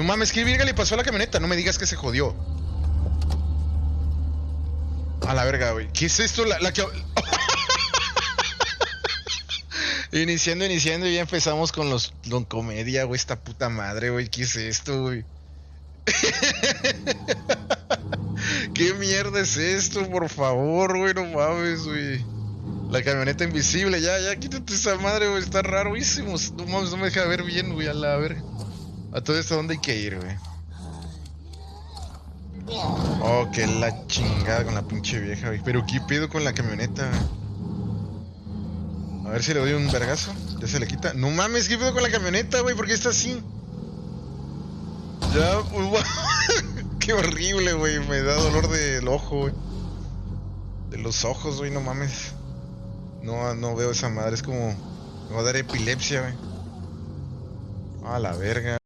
No mames, ¿qué virga le pasó a la camioneta? No me digas que se jodió. A la verga, güey. ¿Qué es esto? La, que... iniciando, iniciando y ya empezamos con los con comedia, güey. Esta puta madre, güey. ¿Qué es esto, güey? ¿Qué mierda es esto? Por favor, güey. No mames, güey. La camioneta invisible, ya, ya, quítate esa madre, güey. Está rarísimo. No mames, no me deja ver bien, güey. A la verga. A todo esto, ¿dónde hay que ir, güey? Oh, que la chingada con la pinche vieja, güey. Pero ¿qué pedo con la camioneta? A ver si le doy un vergazo. Ya se le quita. No mames, ¿qué pedo con la camioneta, güey? ¿Por qué está así? Ya, qué horrible, güey. Me da dolor del ojo, güey. De los ojos, güey, no mames. No, no veo esa madre, es como. Me va a dar epilepsia, güey. A la verga.